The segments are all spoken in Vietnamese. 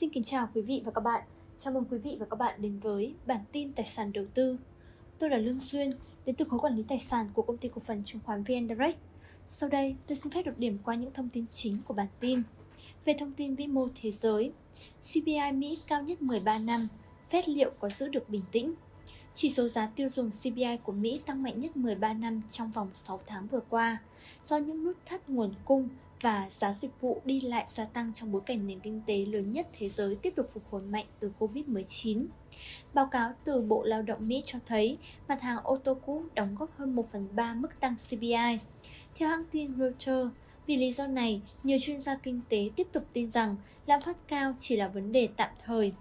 Xin kính chào quý vị và các bạn. Chào mừng quý vị và các bạn đến với bản tin tài sản đầu tư. Tôi là Lương Duyên, đến từ khối quản lý tài sản của công ty cổ phần chứng khoán VN Direct. Sau đây, tôi xin phép được điểm qua những thông tin chính của bản tin. Về thông tin vĩ mô thế giới, CPI Mỹ cao nhất 13 năm, Fed liệu có giữ được bình tĩnh? Chỉ số giá tiêu dùng CPI của Mỹ tăng mạnh nhất 13 năm trong vòng 6 tháng vừa qua, do những nút thắt nguồn cung và giá dịch vụ đi lại gia tăng trong bối cảnh nền kinh tế lớn nhất thế giới tiếp tục phục hồi mạnh từ Covid-19. Báo cáo từ Bộ Lao động Mỹ cho thấy mặt hàng ô tô cũ đóng góp hơn 1 phần 3 mức tăng CPI. Theo hãng tin Reuters, vì lý do này, nhiều chuyên gia kinh tế tiếp tục tin rằng lạm phát cao chỉ là vấn đề tạm thời,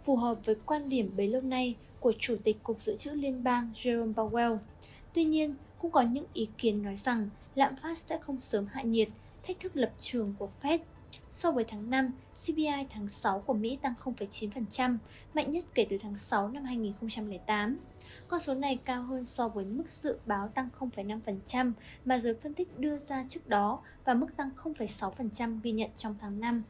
phù hợp với quan điểm bấy lâu nay của Chủ tịch Cục Dự trữ Liên bang Jerome Powell. Tuy nhiên, cũng có những ý kiến nói rằng lạm phát sẽ không sớm hạ nhiệt thách thức lập trường của Fed. So với tháng 5, CPI tháng 6 của Mỹ tăng 0,9%, mạnh nhất kể từ tháng 6 năm 2008. Con số này cao hơn so với mức dự báo tăng 0,5% mà giới phân tích đưa ra trước đó và mức tăng 0,6% ghi nhận trong tháng 5.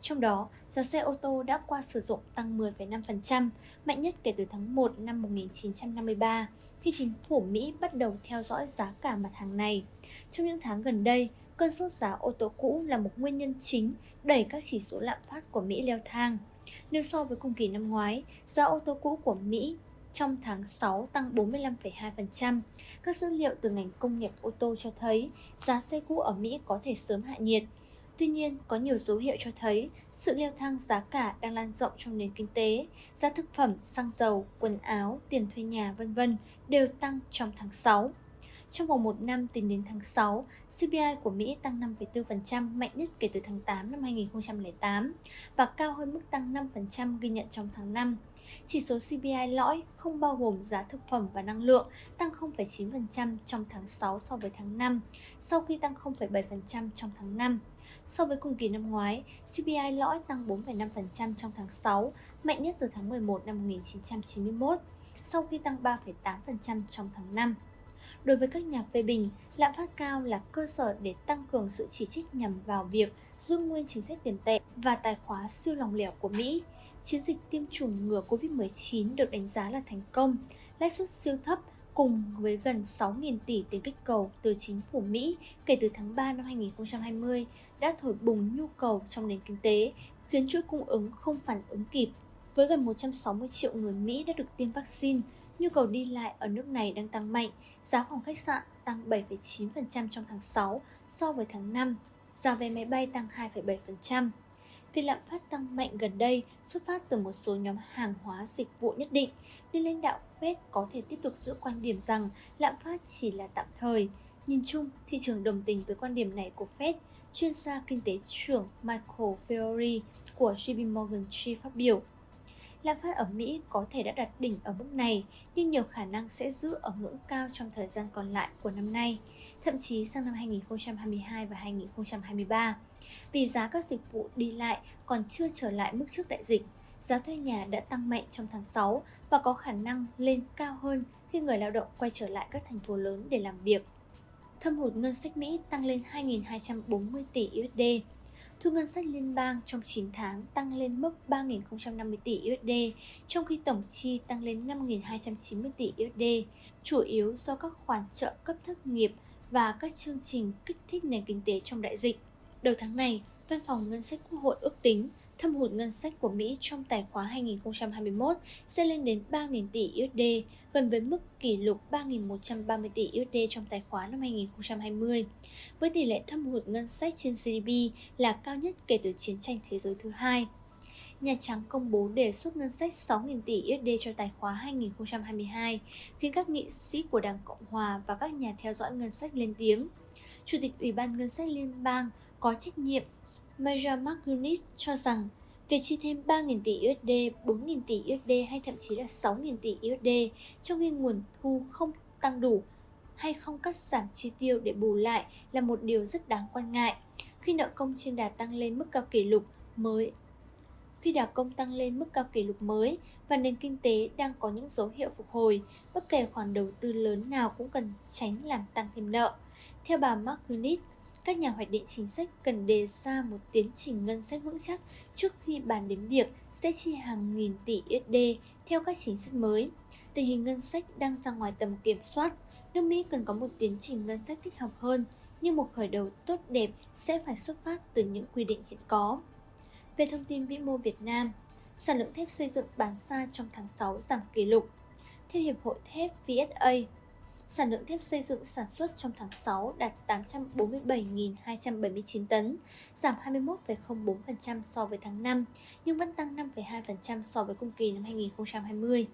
Trong đó, giá xe ô tô đã qua sử dụng tăng 10,5%, mạnh nhất kể từ tháng 1 năm 1953, khi chính phủ Mỹ bắt đầu theo dõi giá cả mặt hàng này. Trong những tháng gần đây, cơn sốt giá ô tô cũ là một nguyên nhân chính đẩy các chỉ số lạm phát của Mỹ leo thang. Nếu so với cùng kỳ năm ngoái, giá ô tô cũ của Mỹ trong tháng 6 tăng 45,2%. Các dữ liệu từ ngành công nghiệp ô tô cho thấy giá xe cũ ở Mỹ có thể sớm hạ nhiệt. Tuy nhiên, có nhiều dấu hiệu cho thấy sự leo thang giá cả đang lan rộng trong nền kinh tế. Giá thực phẩm, xăng dầu, quần áo, tiền thuê nhà vân vân đều tăng trong tháng 6. Trong vòng một năm tính đến tháng 6, CPI của Mỹ tăng 5,4%, mạnh nhất kể từ tháng 8 năm 2008 và cao hơn mức tăng 5% ghi nhận trong tháng 5. Chỉ số CPI lõi không bao gồm giá thực phẩm và năng lượng tăng 0,9% trong tháng 6 so với tháng 5, sau khi tăng 0,7% trong tháng 5. So với cùng kỳ năm ngoái, CPI lõi tăng 4,5% trong tháng 6, mạnh nhất từ tháng 11 năm 1991, sau khi tăng 3,8% trong tháng 5. Đối với các nhà phê bình, lạm phát cao là cơ sở để tăng cường sự chỉ trích nhằm vào việc giữ nguyên chính sách tiền tệ và tài khóa siêu lòng lẻo của Mỹ. Chiến dịch tiêm chủng ngừa COVID-19 được đánh giá là thành công, lãi suất siêu thấp cùng với gần 6.000 tỷ tiền kích cầu từ chính phủ Mỹ kể từ tháng 3 năm 2020 đã thổi bùng nhu cầu trong nền kinh tế, khiến chuỗi cung ứng không phản ứng kịp. Với gần 160 triệu người Mỹ đã được tiêm vaccine, nhu cầu đi lại ở nước này đang tăng mạnh, giá phòng khách sạn tăng 7,9% trong tháng 6 so với tháng 5, giá vé máy bay tăng 2,7%. Việc lạm phát tăng mạnh gần đây xuất phát từ một số nhóm hàng hóa dịch vụ nhất định, nên lãnh đạo Fed có thể tiếp tục giữ quan điểm rằng lạm phát chỉ là tạm thời. Nhìn chung, thị trường đồng tình với quan điểm này của Fed, chuyên gia kinh tế trưởng Michael Fiori của JP Morgan Chase phát biểu lạm phát ở Mỹ có thể đã đạt đỉnh ở mức này, nhưng nhiều khả năng sẽ giữ ở ngưỡng cao trong thời gian còn lại của năm nay, thậm chí sang năm 2022 và 2023. Vì giá các dịch vụ đi lại còn chưa trở lại mức trước đại dịch, giá thuê nhà đã tăng mạnh trong tháng 6 và có khả năng lên cao hơn khi người lao động quay trở lại các thành phố lớn để làm việc. Thâm hụt ngân sách Mỹ tăng lên 2.240 tỷ USD, Thu ngân sách liên bang trong 9 tháng tăng lên mức 3.050 tỷ USD, trong khi tổng chi tăng lên 5.290 tỷ USD, chủ yếu do các khoản trợ cấp thất nghiệp và các chương trình kích thích nền kinh tế trong đại dịch. Đầu tháng này, Văn phòng Ngân sách Quốc hội ước tính thâm hụt ngân sách của Mỹ trong tài khoá 2021 sẽ lên đến 3.000 tỷ USD, gần với mức kỷ lục 3.130 tỷ USD trong tài khoá năm 2020, với tỷ lệ thâm hụt ngân sách trên GDP là cao nhất kể từ chiến tranh thế giới thứ hai. Nhà Trắng công bố đề xuất ngân sách 6.000 tỷ USD cho tài khoá 2022, khiến các nghị sĩ của Đảng Cộng Hòa và các nhà theo dõi ngân sách lên tiếng. Chủ tịch Ủy ban Ngân sách Liên bang có trách nhiệm Maja McGuinness cho rằng việc chi thêm 3.000 tỷ USD, 4.000 tỷ USD hay thậm chí là 6.000 tỷ USD trong khi nguồn thu không tăng đủ hay không cắt giảm chi tiêu để bù lại là một điều rất đáng quan ngại khi nợ công trên đà tăng lên mức cao kỷ lục mới khi đà công tăng lên mức cao kỷ lục mới và nền kinh tế đang có những dấu hiệu phục hồi, bất kể khoản đầu tư lớn nào cũng cần tránh làm tăng thêm nợ. Theo bà McGuinness, các nhà hoạch định chính sách cần đề ra một tiến trình ngân sách vững chắc trước khi bàn đến việc sẽ chi hàng nghìn tỷ USD theo các chính sách mới. Tình hình ngân sách đang ra ngoài tầm kiểm soát, nước Mỹ cần có một tiến trình ngân sách thích hợp hơn, nhưng một khởi đầu tốt đẹp sẽ phải xuất phát từ những quy định hiện có. Về thông tin vĩ mô Việt Nam, sản lượng thép xây dựng bán ra trong tháng 6 giảm kỷ lục. Theo Hiệp hội Thép VSA, sản lượng thép xây dựng sản xuất trong tháng 6 đạt 847.279 tấn, giảm 21,04% so với tháng 5, nhưng vẫn tăng 5,2% so với cùng kỳ năm 2020.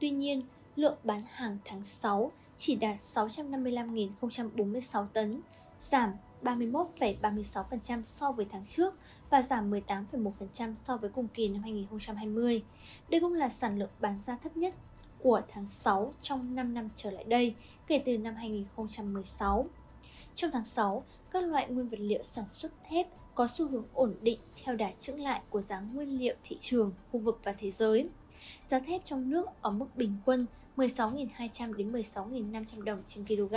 Tuy nhiên, lượng bán hàng tháng 6 chỉ đạt 655.046 tấn, giảm 31,36% so với tháng trước và giảm 18,1% so với cùng kỳ năm 2020. Đây cũng là sản lượng bán ra thấp nhất của tháng 6 trong 5 năm trở lại đây kể từ năm 2016. Trong tháng 6, các loại nguyên vật liệu sản xuất thép có xu hướng ổn định theo đà chững lại của giá nguyên liệu thị trường, khu vực và thế giới. Giá thép trong nước ở mức bình quân 16.200 đến 16.500 đồng trên kg.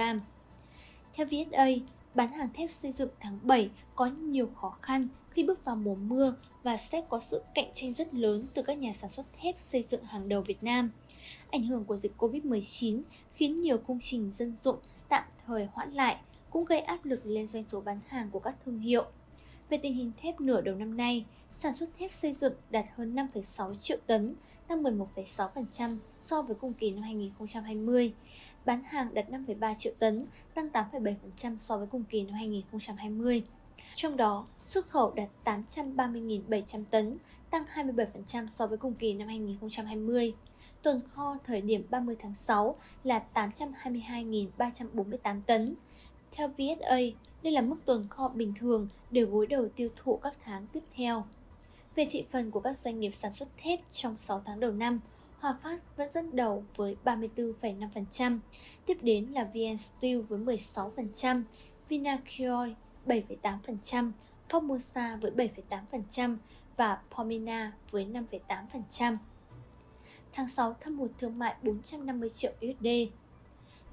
Theo VSA, bán hàng thép xây dựng tháng 7 có nhiều khó khăn khi bước vào mùa mưa và sẽ có sự cạnh tranh rất lớn từ các nhà sản xuất thép xây dựng hàng đầu Việt Nam. Ảnh hưởng của dịch Covid-19 khiến nhiều công trình dân dụng tạm thời hoãn lại, cũng gây áp lực lên doanh số bán hàng của các thương hiệu. Về tình hình thép nửa đầu năm nay, sản xuất thép xây dựng đạt hơn 5,6 triệu tấn, tăng 11,6% so với cùng kỳ năm 2020. Bán hàng đạt 5,3 triệu tấn, tăng 8,7% so với cùng kỳ năm 2020. Trong đó, xuất khẩu đạt 830.700 tấn, tăng 27% so với cùng kỳ năm 2020. Tuần kho thời điểm 30 tháng 6 là 822.348 tấn. Theo VSA, đây là mức tuần kho bình thường để gối đầu tiêu thụ các tháng tiếp theo. Về thị phần của các doanh nghiệp sản xuất thép trong 6 tháng đầu năm, Hòa Phát vẫn dẫn đầu với 34,5%, tiếp đến là VN Steel với 16%, Vinacure 7,8%, Formosa với 7,8% và Pomina với 5,8%. Tháng 6 thâm hụt thương mại 450 triệu USD.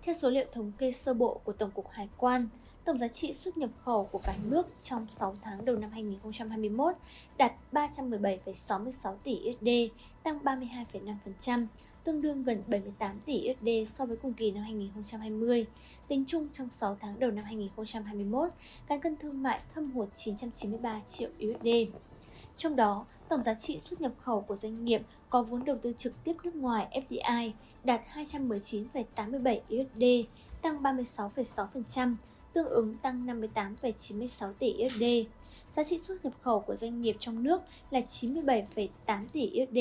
Theo số liệu thống kê sơ bộ của Tổng cục Hải quan, tổng giá trị xuất nhập khẩu của cả nước trong 6 tháng đầu năm 2021 đạt 317,66 tỷ USD, tăng 32,5%, tương đương gần 78 tỷ USD so với cùng kỳ năm 2020. Tính chung trong 6 tháng đầu năm 2021, cán cân thương mại thâm hụt 993 triệu USD. Trong đó, tổng giá trị xuất nhập khẩu của doanh nghiệp có vốn đầu tư trực tiếp nước ngoài FDI đạt 219,87 USD, tăng 36,6%, tương ứng tăng 58,96 tỷ USD. Giá trị xuất nhập khẩu của doanh nghiệp trong nước là 97,8 tỷ USD,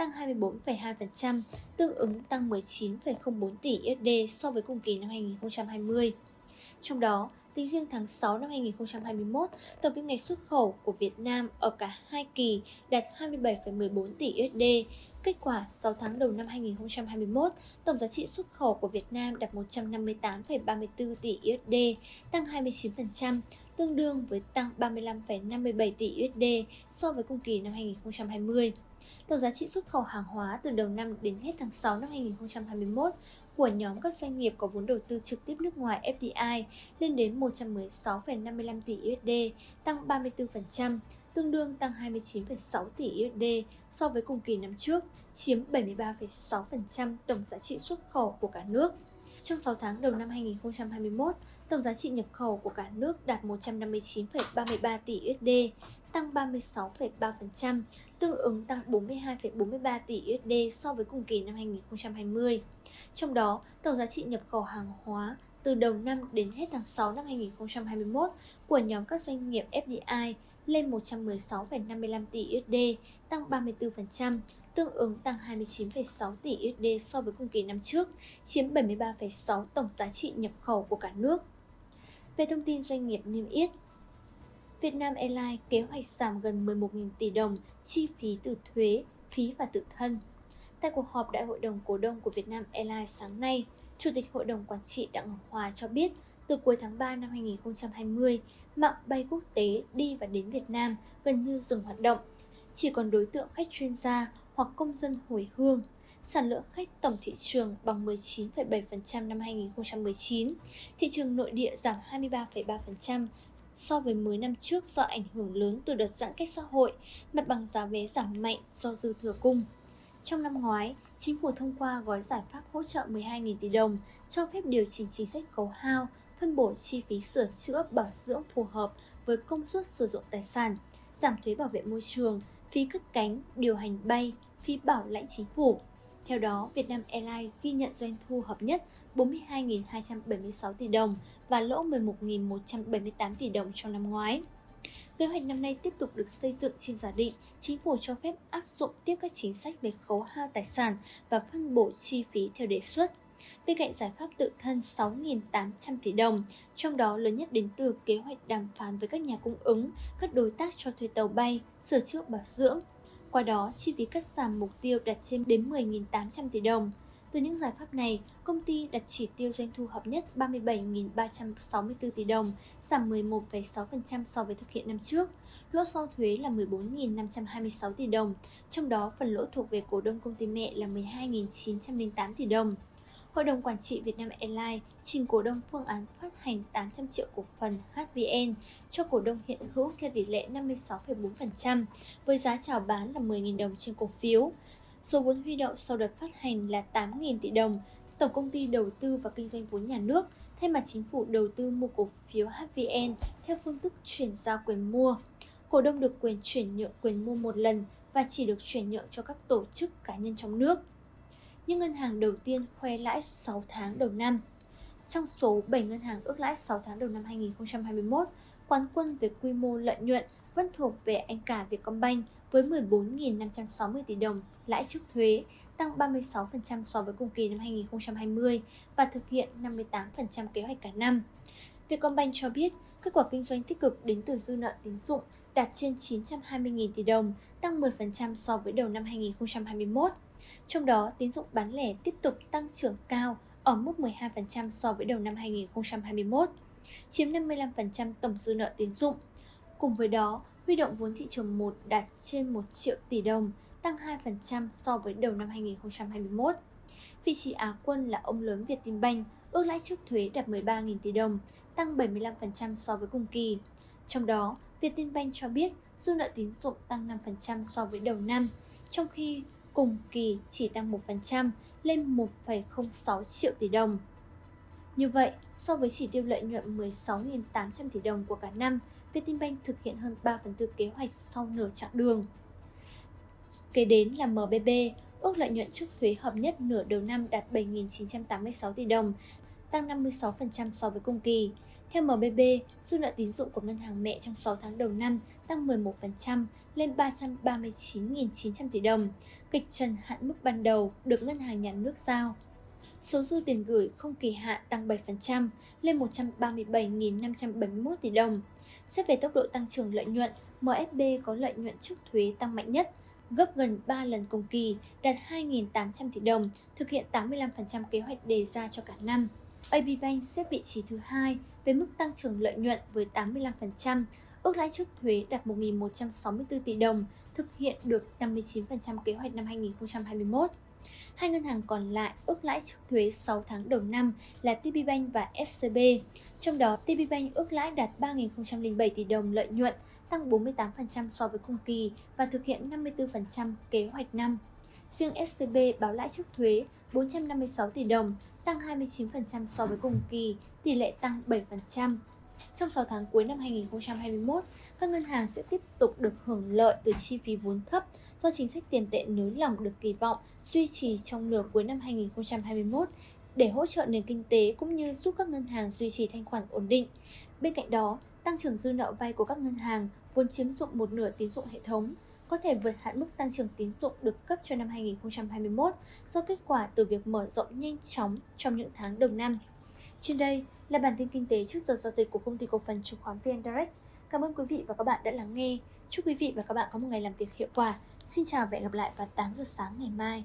tăng 24,2%, tương ứng tăng 19,04 tỷ USD so với cùng kỳ năm 2020. Trong đó, tính riêng tháng 6 năm 2021, tổng kim ngạch xuất khẩu của Việt Nam ở cả hai kỳ đạt 27,14 tỷ USD. Kết quả 6 tháng đầu năm 2021, tổng giá trị xuất khẩu của Việt Nam đạt 158,34 tỷ USD, tăng 29%, tương đương với tăng 35,57 tỷ USD so với cùng kỳ năm 2020. Tổng giá trị xuất khẩu hàng hóa từ đầu năm đến hết tháng 6 năm 2021 của nhóm các doanh nghiệp có vốn đầu tư trực tiếp nước ngoài FDI lên đến 116,55 tỷ USD, tăng 34%, tương đương tăng 29,6 tỷ USD so với cùng kỳ năm trước, chiếm 73,6% tổng giá trị xuất khẩu của cả nước. Trong 6 tháng đầu năm 2021, tổng giá trị nhập khẩu của cả nước đạt 159,33 tỷ USD, tăng 36,3%, tương ứng tăng 42,43 tỷ USD so với cùng kỳ năm 2020. Trong đó, tổng giá trị nhập khẩu hàng hóa từ đầu năm đến hết tháng 6 năm 2021 của nhóm các doanh nghiệp FDI lên 116,55 tỷ USD, tăng 34%, tương ứng tăng 29,6 tỷ USD so với cùng kỳ năm trước, chiếm 73,6 tổng giá trị nhập khẩu của cả nước. Về thông tin doanh nghiệp niêm yết, Vietnam Airlines kế hoạch giảm gần 11.000 tỷ đồng chi phí từ thuế, phí và tự thân. Tại cuộc họp Đại hội đồng cổ đông của Vietnam Airlines sáng nay, Chủ tịch Hội đồng Quản trị Đặng Ngọc Hòa cho biết từ cuối tháng 3 năm 2020, mạng bay quốc tế đi và đến Việt Nam gần như dừng hoạt động. Chỉ còn đối tượng khách chuyên gia hoặc công dân hồi hương. Sản lượng khách tổng thị trường bằng 19,7% năm 2019. Thị trường nội địa giảm 23,3%, so với mới năm trước do ảnh hưởng lớn từ đợt giãn cách xã hội, mặt bằng giá vé giảm mạnh do dư thừa cung. Trong năm ngoái, chính phủ thông qua gói giải pháp hỗ trợ 12.000 tỷ đồng, cho phép điều chỉnh chính sách khấu hao, phân bổ chi phí sửa chữa bảo dưỡng phù hợp với công suất sử dụng tài sản, giảm thuế bảo vệ môi trường, phí cất cánh, điều hành bay, phí bảo lãnh chính phủ. Theo đó, Vietnam Airlines ghi nhận doanh thu hợp nhất 42.276 tỷ đồng và lỗ 11.178 tỷ đồng trong năm ngoái. Kế hoạch năm nay tiếp tục được xây dựng trên giả định chính phủ cho phép áp dụng tiếp các chính sách về khấu hao tài sản và phân bổ chi phí theo đề xuất. Bên cạnh giải pháp tự thân 6.800 tỷ đồng, trong đó lớn nhất đến từ kế hoạch đàm phán với các nhà cung ứng, các đối tác cho thuê tàu bay, sửa chữa bảo dưỡng. Qua đó, chi phí cắt giảm mục tiêu đạt trên đến 10.800 tỷ đồng. Từ những giải pháp này, công ty đặt chỉ tiêu doanh thu hợp nhất 37.364 tỷ đồng, giảm 11,6% so với thực hiện năm trước. Lỗ sau thuế là 14.526 tỷ đồng, trong đó phần lỗ thuộc về cổ đông công ty mẹ là 12.908 tỷ đồng. Hội đồng Quản trị Vietnam Airlines trình cổ đông phương án phát hành 800 triệu cổ phần HVN cho cổ đông hiện hữu theo tỷ lệ 56,4%, với giá chào bán là 10.000 đồng trên cổ phiếu. Số vốn huy động sau đợt phát hành là 8.000 tỷ đồng. Tổng công ty đầu tư và kinh doanh vốn nhà nước thay mặt chính phủ đầu tư mua cổ phiếu HVN theo phương thức chuyển giao quyền mua. Cổ đông được quyền chuyển nhượng quyền mua một lần và chỉ được chuyển nhượng cho các tổ chức cá nhân trong nước những ngân hàng đầu tiên khoe lãi 6 tháng đầu năm. Trong số 7 ngân hàng ước lãi 6 tháng đầu năm 2021, quán quân về quy mô lợi nhuận vẫn thuộc về anh cả Vietcombank với 14.560 tỷ đồng lãi trước thuế, tăng 36% so với cùng kỳ năm 2020 và thực hiện 58% kế hoạch cả năm. Vietcombank cho biết kết quả kinh doanh tích cực đến từ dư nợ tín dụng đạt trên 920.000 tỷ đồng, tăng 10% so với đầu năm 2021. Trong đó, tín dụng bán lẻ tiếp tục tăng trưởng cao ở mức 12% so với đầu năm 2021, chiếm 55% tổng dư nợ tín dụng. Cùng với đó, huy động vốn thị trường 1 đạt trên 1 triệu tỷ đồng, tăng 2% so với đầu năm 2021. Vị trí Á quân là ông lớn Vietinbank, ước lãi trước thuế đạt 13.000 tỷ đồng, tăng 75% so với cùng kỳ. Trong đó, Vietinbank cho biết dư nợ tín dụng tăng 5% so với đầu năm, trong khi cùng kỳ chỉ tăng 1% lên 1,06 triệu tỷ đồng. Như vậy, so với chỉ tiêu lợi nhuận 16.800 tỷ đồng của cả năm, Vietinbank thực hiện hơn 3 phần tư kế hoạch sau nửa chặng đường. Kế đến là MBB, ước lợi nhuận trước thuế hợp nhất nửa đầu năm đạt 7.986 tỷ đồng, tăng 56% so với cùng kỳ. Theo MBB, dư nợ tín dụng của ngân hàng mẹ trong 6 tháng đầu năm tăng 11% lên 339.900 tỷ đồng, kịch trần hạn mức ban đầu được ngân hàng nhà nước giao. Số dư tiền gửi không kỳ hạn tăng 7% lên 137.571 tỷ đồng. Xét về tốc độ tăng trưởng lợi nhuận, MSB có lợi nhuận trước thuế tăng mạnh nhất, gấp gần 3 lần cùng kỳ, đạt 2.800 tỷ đồng, thực hiện 85% kế hoạch đề ra cho cả năm. AB Bank xếp vị trí thứ hai với mức tăng trưởng lợi nhuận với 85%, ước lãi trước thuế đạt 1.164 tỷ đồng, thực hiện được 59% kế hoạch năm 2021. Hai ngân hàng còn lại ước lãi trước thuế 6 tháng đầu năm là TPBank và SCB. Trong đó, TPBank ước lãi đạt 3.007 tỷ đồng lợi nhuận, tăng 48% so với cùng kỳ và thực hiện 54% kế hoạch năm. Riêng SCB báo lãi trước thuế 456 tỷ đồng, tăng 29% so với cùng kỳ, tỷ lệ tăng 7%. Trong 6 tháng cuối năm 2021, các ngân hàng sẽ tiếp tục được hưởng lợi từ chi phí vốn thấp do chính sách tiền tệ nới lỏng được kỳ vọng duy trì trong nửa cuối năm 2021 để hỗ trợ nền kinh tế cũng như giúp các ngân hàng duy trì thanh khoản ổn định. Bên cạnh đó, tăng trưởng dư nợ vay của các ngân hàng vốn chiếm dụng một nửa tín dụng hệ thống có thể vượt hạn mức tăng trưởng tín dụng được cấp cho năm 2021 do kết quả từ việc mở rộng nhanh chóng trong những tháng đầu năm. Trên đây là bản tin kinh tế trước giờ giao dịch của công ty cổ phần chứng khoán VN Direct. Cảm ơn quý vị và các bạn đã lắng nghe. Chúc quý vị và các bạn có một ngày làm việc hiệu quả. Xin chào và hẹn gặp lại vào 8 giờ sáng ngày mai.